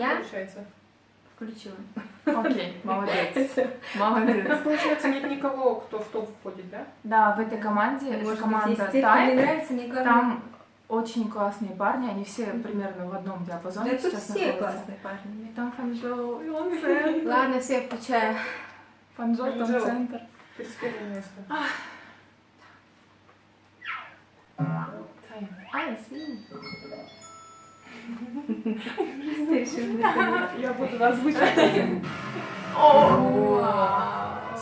Я? получается? Включила. Окей, молодец. Молодец. Получается, нет никого, кто в топ входит, да? Да, в этой команде, Может команда Тайм, нравится, мне главное. там очень классные парни, они все примерно в одном диапазоне Да тут сейчас все находятся. классные парни. Там Фанжоу, и он Центр. Ладно, все, включаю. Фанжоу, там центр. 31 место. Тайм. I see. Я буду озвучивать.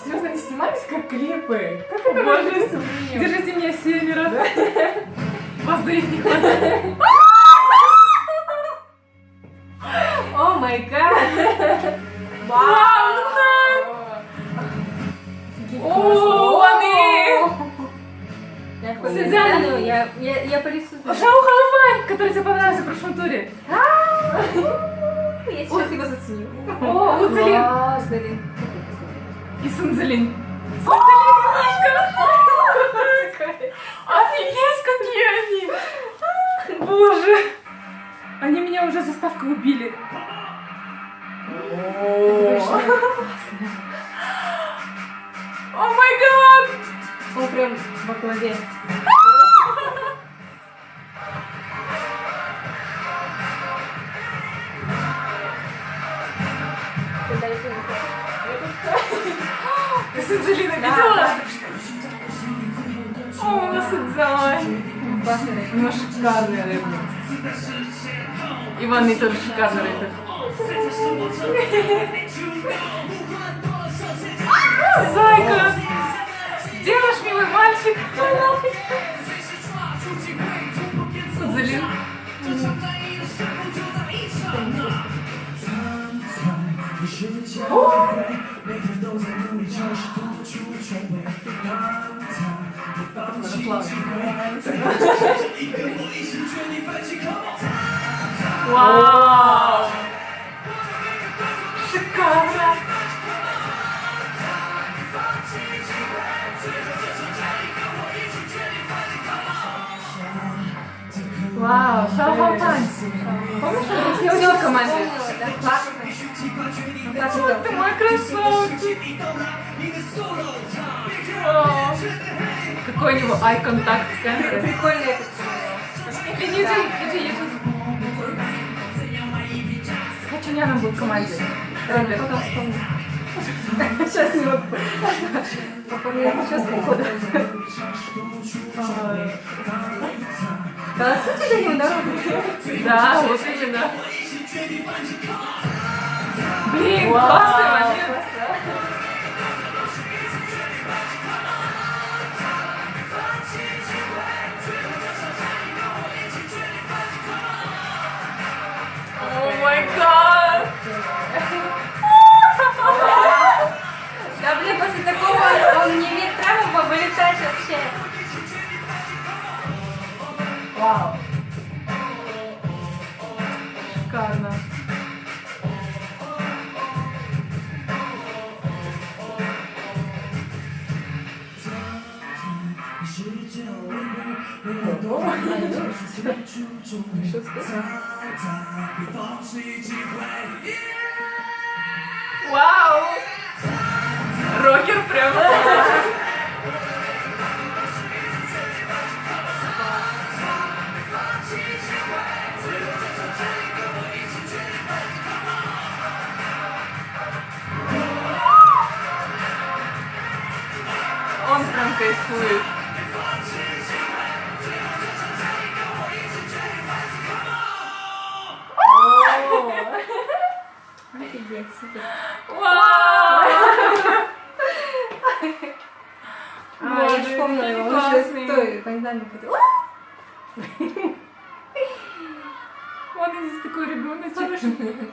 Серьезно, они снимались как клипы? Как это держите меня севера. Воздух не хватает. Хуй, я, я, я по лицу знаю. Шоу Халафай, который тебе понравился в прошлом туре. Я сейчас его заценю. О, Уцелин и Сунзелин. Офигеть, какие они! Боже! Они меня уже заставкой убили. О май гад! Он прям во главе. Ты Сунзелина видела? О, рэп. У шикарный рэп. Иван тоже шикарный рэпер. Зайка! Где наш милый мальчик? Сунзелин. Вау! Шикарно! Вау, Шалхалтань! Помнишь, что Я все уже в команде? классно. Какой у него eye контакт с камерой. Прикольно это. Иди, иди, иди. С Хачуняном был в команде. Вспомню. Сейчас не могу. Сейчас походу. Да, сути него дорогу. Да, вот именно. Блин, Вау. классный момент. О май гад! Да, блин, после такого он не имеет права вылетать вообще. Вау. Вау! Рокер прям. Он прям кайфует. Вау! А, я вспомнила, он же с той бандами ходил. Он здесь такой ребенок, ребеночек.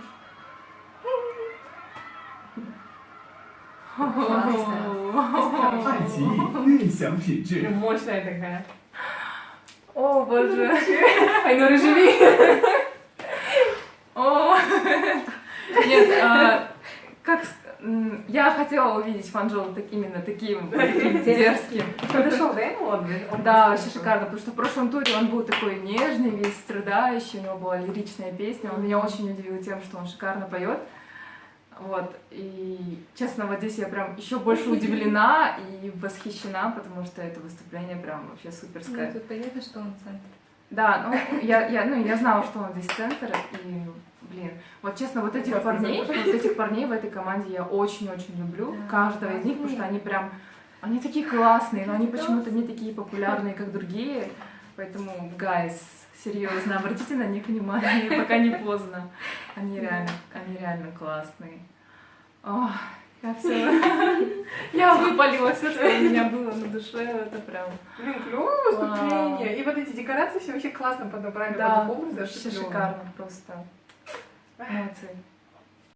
Мощная такая. О, боже. Айнура, живи. О. Нет, а, как, я хотела увидеть Фанжоу так, именно таким дерзким. Подошел, да, ему он? Да, вообще шикарно, потому что в прошлом туре он был такой нежный, весь страдающий, у него была лиричная песня, он меня очень удивил тем, что он шикарно поет. Вот, и честно, вот здесь я прям еще больше удивлена и восхищена, потому что это выступление прям вообще суперское. Ну, тут понятно, что он центр. Да, ну я, я, ну, я знала, что он здесь центр, и, блин, вот честно, вот этих парней, вот этих парней в этой команде я очень-очень люблю, Да, каждого из них, потому что они прям, они такие классные, но они почему-то не такие популярные, как другие, поэтому, guys, серьезно, обратите на них внимание, пока не поздно, они реально, они реально классные. Ох, я все, я выпалила все, что у меня было на душе, это прям, Блин, клевое выступление. И вот эти декорации все вообще классно подобрали да, вообще шикарно просто. Молодцы.